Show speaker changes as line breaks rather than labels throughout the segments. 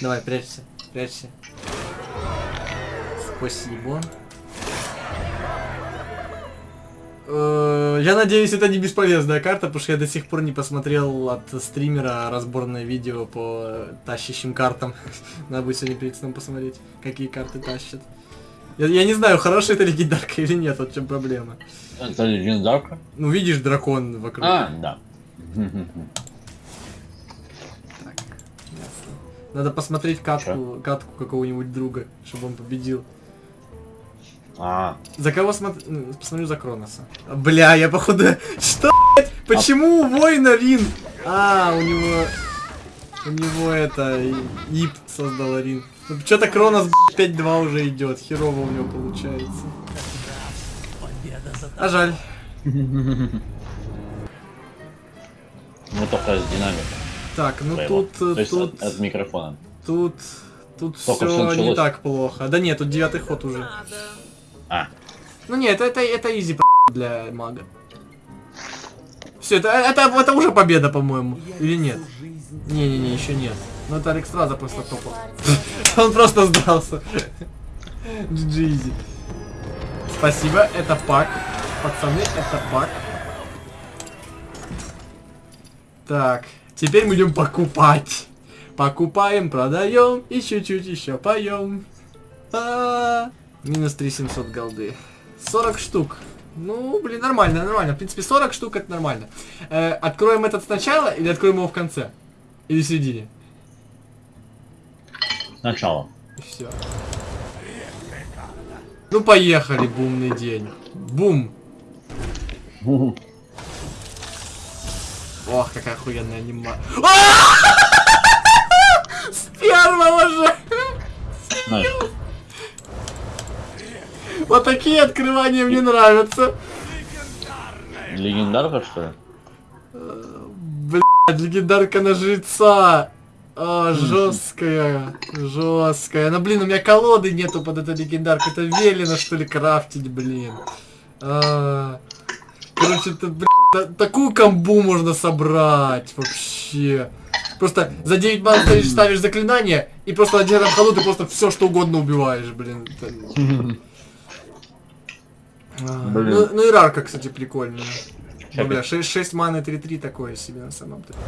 Давай, прячься, прячься. Спасибо. Э, Я надеюсь, это не бесполезная карта, потому что я до сих пор не посмотрел от стримера разборное видео по тащащим картам. Надо будет сегодня перед сном посмотреть, какие карты тащат. Я, я не знаю, хорошая это легендарка или нет, вот в чем проблема.
Это легендарка?
Ну, видишь, дракон вокруг.
А, да.
Так, ясно. Надо посмотреть катку, катку какого-нибудь друга, чтобы он победил.
А,
За кого смотрю? Посмотрю за Кроноса. Бля, я походу... Что, блядь? Почему у воина Рин? А, у него... У него это... Ип создал Рин. Что-то Кронос, блядь, 5-2 уже идет. Херово у него получается. А жаль.
ну только с динамиком.
Так, ну тут...
То есть
Тут...
от, от микрофона.
Тут... Тут
Только
все не так плохо. Да нет, тут девятый ход уже.
А,
Ну нет, это, это изи для мага. Все, это, это, это уже победа, по-моему. Или нет? Не-не-не, еще нет. Ну это Алекстраза просто топал. Он просто сдался. GG easy. Спасибо, это пак. Пацаны, это пак. Так, теперь мы идем покупать. Покупаем, продаем и чуть-чуть еще поем. А, Минус 3700 голды. 40 штук. Ну, блин, нормально, нормально. В принципе, 40 штук это нормально. Э, откроем этот сначала или откроем его в конце? Или в середине?
сначала.
Все. Ну, поехали, бумный день. Бум. Ох, какая охуенная анима. С первого же! Вот такие открывания мне нравятся.
легендарка, что ли?
Блядь, легендарка на жреца. А, жесткая, жесткая. Ну, блин, у меня колоды нету под эту легендарку. Это велено, что ли, крафтить, блин. А, короче, это, блин, та- такую комбу можно собрать вообще. Просто за 9 бан стоишь, ставишь заклинание, и просто один раз ходу ты просто все что угодно убиваешь, блин. А,
Блин.
Ну, ну и рарка, кстати, прикольная. Ну, бля, 6, 6 маны 3-3 такое себе на самом деле.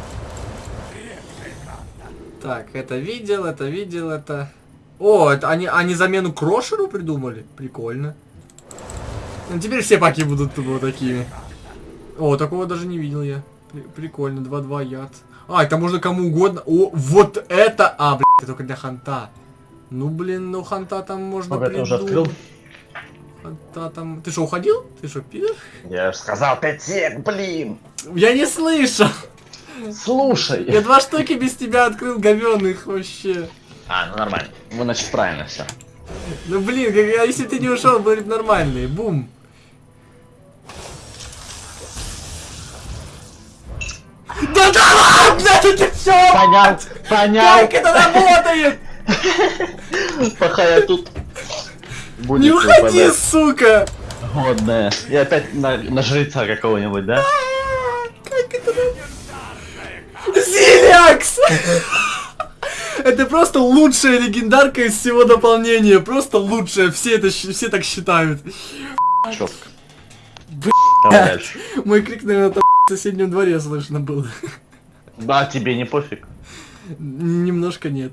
Так, это видел, это видел, это... О, это они, они замену Крошеру придумали? Прикольно. Ну, теперь все паки будут вот такими. О, такого даже не видел я. При- прикольно, 2-2 яд. А, это можно кому угодно. О, вот это! А, блядь, это только для ханта. Ну, блин, ну ханта там можно
Сколько ты уже открыл?
Ханта там... Ты что, уходил? Ты что, пидор?
Я же сказал 5 сек, блин!
Я не слышал!
Слушай!
Я два штуки без тебя открыл говёных вообще.
А, ну нормально. Ну, значит, правильно все.
Ну блин, если ты не ушел, будет нормальный. Бум. Да да ладно, это все!
Понял, понял.
Как это работает?
Пока я тут... Будет
Не уходи, сука!
Годная. И опять на, на жреца какого-нибудь, да?
Как это? Зилякс! Это просто лучшая легендарка из всего дополнения. Просто лучшая. Все это все так считают.
Четко.
Бля.
Давай дальше.
Мой крик, наверное, соседнем дворе слышно был.
Да, тебе не пофиг.
Немножко нет.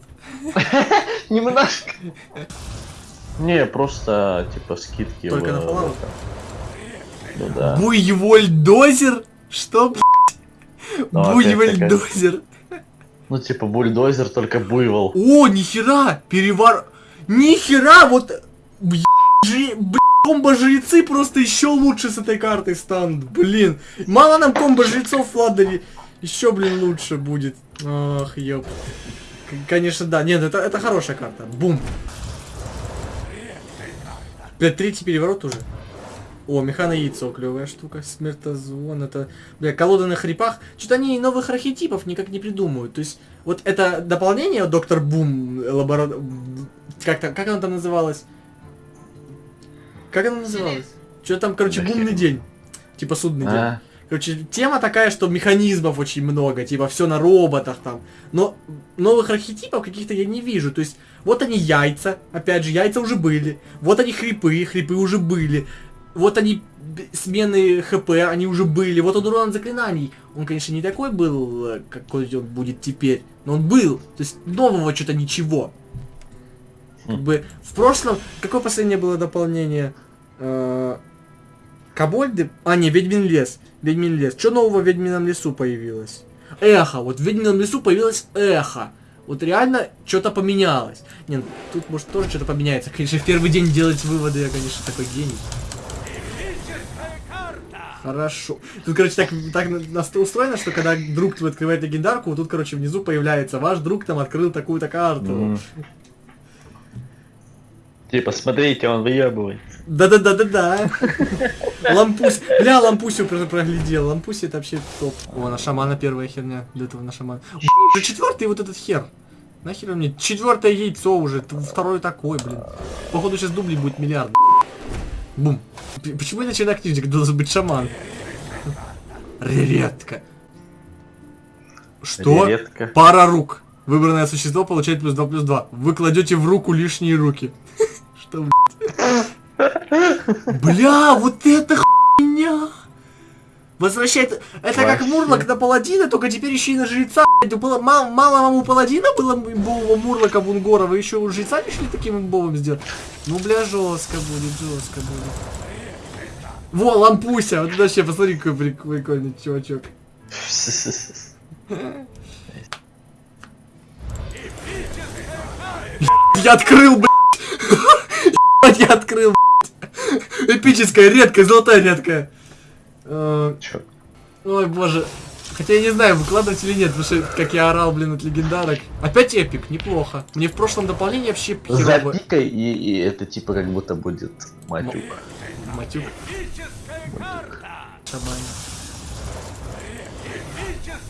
Немножко. Не, просто, типа, скидки.
Только на Fallout?
Ну да.
Буйвольдозер? Что, блядь?
Ну,
Буйвольдозер.
Ну, типа, бульдозер, только буйвол.
О, нихера! Перевар... Нихера! Вот... б- жи- б- Комбо-жрецы просто еще лучше с этой картой станут. Блин. Мало нам комбо-жрецов Ладове. Еще, блин, лучше будет. Ах, ёп. Конечно, да. Нет, это, это хорошая карта. Бум. Бля, третий переворот уже. О, механа яйцо, клевая штука. Смертозвон, это... Бля, колода на хрипах. Что-то они новых архетипов никак не придумывают. То есть, вот это дополнение Доктор Бум, лабора... Как, там, как оно там называлось? Как оно называлось? Что там, короче, бумный день. Типа судный день.
А,
Короче, тема такая, что механизмов очень много, типа все на роботах там. Но новых архетипов каких-то я не вижу. То есть, вот они яйца, опять же, яйца уже были. Вот они хрипы, хрипы уже были. Вот они смены ХП, они уже были. Вот он урон заклинаний. Он, конечно, не такой был, э, какой он будет теперь. Но он был. То есть нового что-то ничего. Как бы в прошлом... Какое последнее было дополнение? Э, Кобольды? А, не, Ведьмин лес. Ведьмин лес. Что нового в Ведьмином лесу появилось? Эхо. Вот в Ведьмином лесу появилось эхо. Вот реально что-то поменялось. Не, ну, тут может тоже что-то поменяется. Конечно, в первый день делать выводы я, конечно, такой гений. Хорошо. Тут, короче, так, так устроено, что когда друг твой открывает легендарку, вот тут, короче, внизу появляется ваш друг там открыл такую-то карту.
М. Типа, смотрите, он выебывает.
Да-да-да-да-да. Лампусь. Бля, Лампусю про- проглядел. Лампуси это вообще топ. О, на шамана первая херня. Для этого на шамана. Уже четвертый вот этот хер. Нахер мне? Четвертое яйцо уже. т- Второй такой, блин. Походу сейчас дублей будет миллиард. Бум. Почему иначе на книжек должен быть шаман? Редко. Что?
Редко.
Пара рук. Выбранное существо получает плюс 2 плюс 2. Вы кладете в руку лишние руки. Бля, вот это хуйня! Возвращает... Это как. Мурлок на паладина, только теперь еще и на жреца. Было мало, мало вам у паладина было имбового Мурлока Бунгора, вы еще у жреца решили таким имбовым сделать? Ну, бля, жестко будет, жестко будет. Во, лампуся! Вот вообще, посмотри, какой прик- прикольный чувачок. Я открыл, блядь! Ебать, Я открыл! Эпическая, редкая, золотая редкая. Э,
Чё?
Ой, боже. Хотя я не знаю, выкладывать или нет, потому что как я орал, блин, от легендарок. Опять эпик, неплохо. Мне в прошлом дополнении вообще херово.
Запикай, и, и это типа как будто будет матюк.
Матюк. Шабань.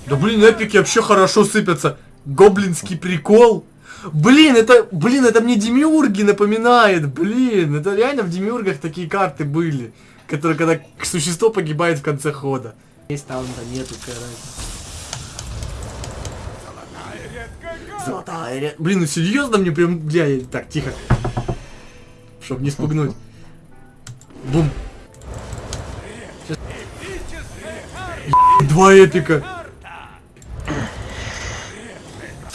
Да блин, эпики вообще хорошо сыпятся. Гоблинский прикол. Блин, это, блин, это мне демиурги напоминает, блин, это реально в демиургах такие карты были, которые когда существо погибает в конце хода. Есть таунта, нету, разница. Золотая ря- Блин, ну серьезно мне прям, бля, я- так, тихо. Чтоб не спугнуть. Бум. Два эпика.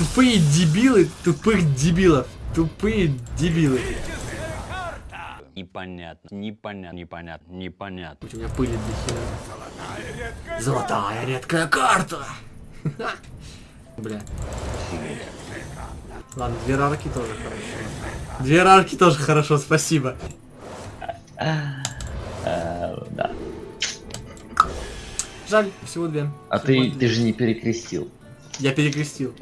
Тупые дебилы, тупых дебилов. Тупые дебилы.
Непонятно, непонятно, непонятно, непонятно.
У меня пыли до хера. Золотая редкая карта. Бля. Ладно, две рарки тоже хорошо. Две рарки тоже хорошо, спасибо.
А, да.
Жаль, всего две.
А ты, ты же не перекрестил.
Я перекрестил.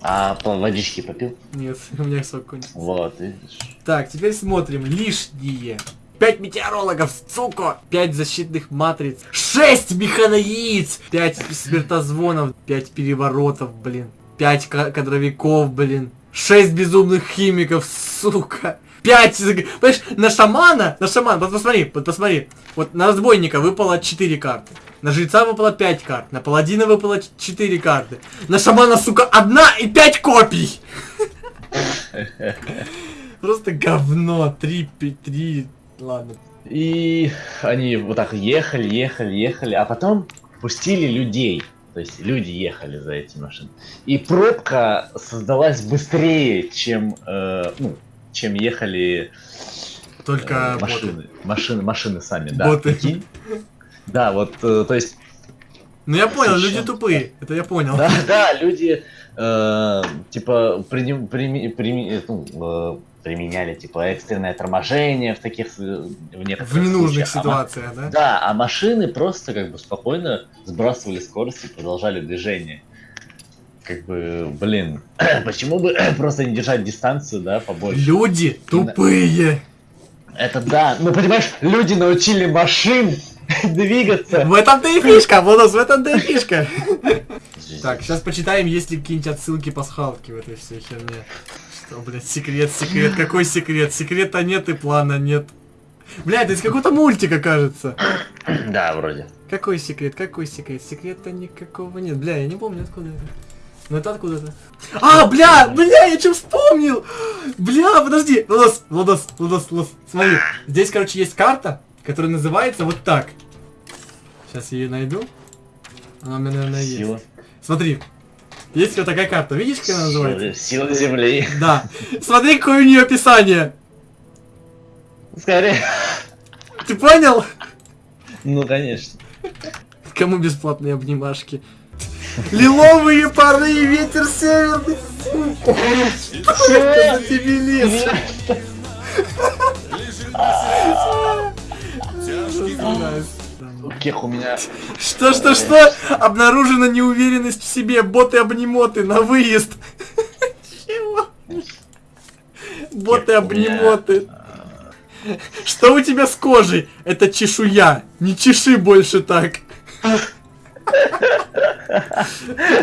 А по водички попил?
Нет, у меня сок кончился.
Вот, видишь.
Так, теперь смотрим. Лишние. 5 метеорологов, сука! 5 защитных матриц. 6 механояиц! 5 смертозвонов. 5 переворотов, блин. 5 кадровиков, блин. 6 безумных химиков, сука. 5, понимаешь, на шамана, на шамана, посмотри, посмотри. Вот на разбойника выпало 4 карты. На жреца выпало 5 карт. На паладина выпало 4 карты. На шамана, сука, одна и 5 копий! Просто говно. Три, пи- три. Ладно.
И они вот так ехали, ехали, ехали, а потом пустили людей. То есть люди ехали за эти машины. И пробка создалась быстрее, чем, э, ну, чем ехали э,
Только боты.
машины, машины, машины сами, да.
Боты.
прикинь? Да, вот, э, то есть
Ну я понял, люди
Зачем?
тупые. Это я понял.
Да, да, люди э, типа приним- прими- прими- э, ну, э, применяли типа экстренное торможение в таких э, в, некоторых
В ненужных
случаях. А
ситуациях, да?
да, а машины просто как бы спокойно сбрасывали скорость и продолжали движение. Как бы, блин, почему бы просто не держать дистанцию, да, побольше?
Люди тупые.
Это да, ну понимаешь, люди научили машин двигаться.
В этом-то и фишка, бонус, в этом-то и фишка. Так, сейчас почитаем, есть ли какие-нибудь отсылки пасхалки в этой всей херне. Что, блядь, секрет, секрет, какой секрет? Секрета нет и плана нет. Бля, это из какого-то мультика, кажется.
Да, вроде.
Какой секрет? Какой секрет? Секрета никакого нет. Бля, я не помню откуда это. Ну это откуда-то. А, бля, бля, я что вспомнил? Бля, подожди. Владос, Владос, Владос, Владос. Смотри, здесь, короче, есть карта, которая называется вот так. Сейчас я ее найду. Она у меня, наверное, есть.
Сила.
Смотри. Есть вот такая карта. Видишь, как она называется?
Сила земли.
Да. Смотри, какое у нее описание.
Скорее.
Ты понял?
Ну, конечно.
Кому бесплатные обнимашки? Лиловые пары, ветер северный. Что это за дебилизм?
Кех у меня.
Что, что, что? Обнаружена неуверенность в себе. Боты-обнимоты на выезд. Чего? Боты-обнимоты. Что у тебя с кожей? Это чешуя. Не чеши больше так.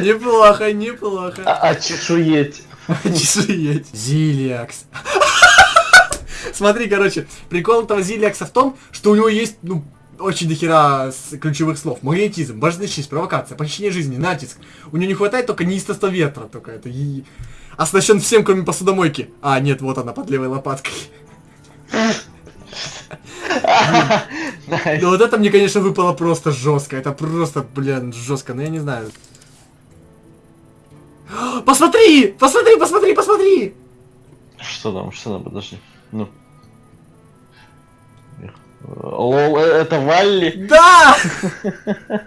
Неплохо, неплохо.
А, а чешуеть.
Чешуеть. Зилиакс. Смотри, короче, прикол этого Зилиакса в том, что у него есть, ну, очень дохера с- ключевых слов. Магнетизм, божественный честь, провокация, похищение жизни, натиск. У него не хватает только неистовства ветра, только это. И... Оснащен всем, кроме посудомойки. А, нет, вот она под левой лопаткой. Ну вот это мне, конечно, выпало просто жестко. Это просто, блин, жестко, но я не знаю. Посмотри! Посмотри, посмотри, посмотри!
Что там, что там, подожди. Ну. Лол, э, это Валли?
Да!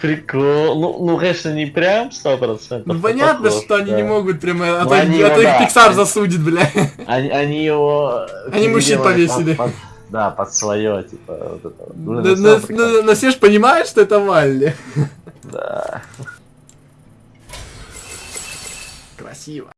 Прикол. Ну, ну, конечно, не прям 100%.
Ну
но
понятно,
похож,
что они
да.
не могут прямо, а то,
они
а то их. Pixar засудит, бля.
Они, они его...
Они мужчин повесили.
под- под- да, под свое, типа, вот это. Блин,
Но, но- но- но все ж понимают, что это Валли.
Да.
Красиво.